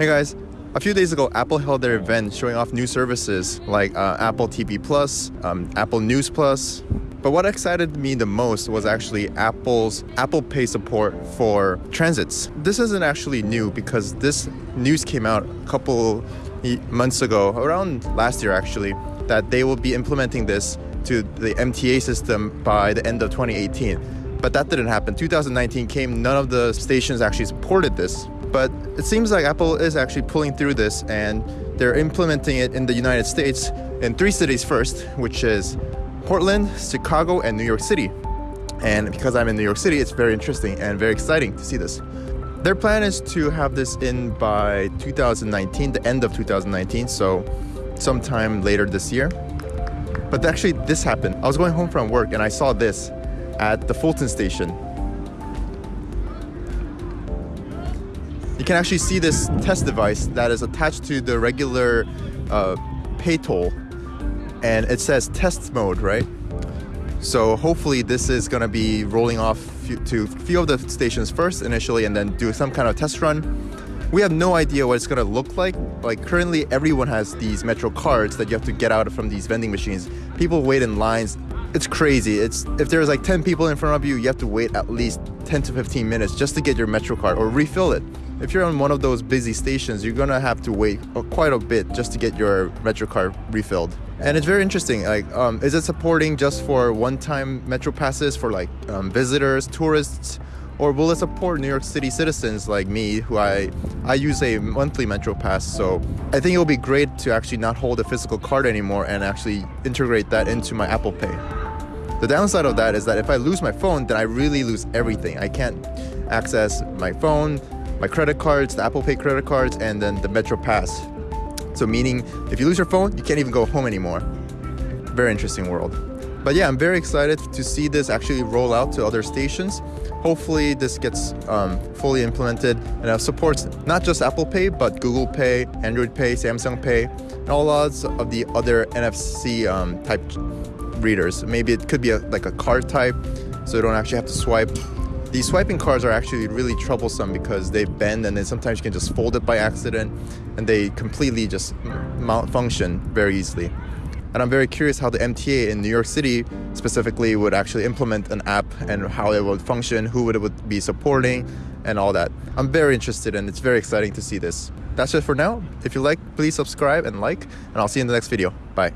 Hey guys, a few days ago, Apple held their event showing off new services like uh, Apple TV Plus, um, Apple News Plus. But what excited me the most was actually Apple's Apple Pay support for transits. This isn't actually new because this news came out a couple months ago, around last year actually, that they will be implementing this to the MTA system by the end of 2018. But that didn't happen. 2019 came, none of the stations actually supported this. But it seems like Apple is actually pulling through this and they're implementing it in the United States in three cities first, which is Portland, Chicago, and New York City. And because I'm in New York City, it's very interesting and very exciting to see this. Their plan is to have this in by 2019, the end of 2019, so sometime later this year. But actually, this happened. I was going home from work and I saw this at the Fulton station you can actually see this test device that is attached to the regular uh, pay toll and it says test mode, right? So hopefully this is going to be rolling off to a few of the stations first initially and then do some kind of test run. We have no idea what it's going to look like. Like currently everyone has these Metro cards that you have to get out from these vending machines. People wait in lines. It's crazy. It's if there's like 10 people in front of you, you have to wait at least 10 to 15 minutes just to get your Metro card or refill it if you're on one of those busy stations, you're gonna have to wait quite a bit just to get your Metro card refilled. And it's very interesting. Like, um, is it supporting just for one-time Metro passes for like um, visitors, tourists, or will it support New York City citizens like me, who I I use a monthly Metro pass? So I think it will be great to actually not hold a physical card anymore and actually integrate that into my Apple Pay. The downside of that is that if I lose my phone, then I really lose everything. I can't access my phone, my credit cards, the Apple Pay credit cards, and then the Metro Pass. So meaning if you lose your phone, you can't even go home anymore. Very interesting world. But yeah, I'm very excited to see this actually roll out to other stations. Hopefully this gets um, fully implemented and it supports not just Apple Pay, but Google Pay, Android Pay, Samsung Pay, and all lots of the other NFC um, type readers. Maybe it could be a, like a card type, so you don't actually have to swipe these swiping cards are actually really troublesome because they bend and then sometimes you can just fold it by accident and they completely just malfunction very easily. And I'm very curious how the MTA in New York City specifically would actually implement an app and how it would function, who it would be supporting, and all that. I'm very interested and it's very exciting to see this. That's it for now. If you like, please subscribe and like, and I'll see you in the next video. Bye.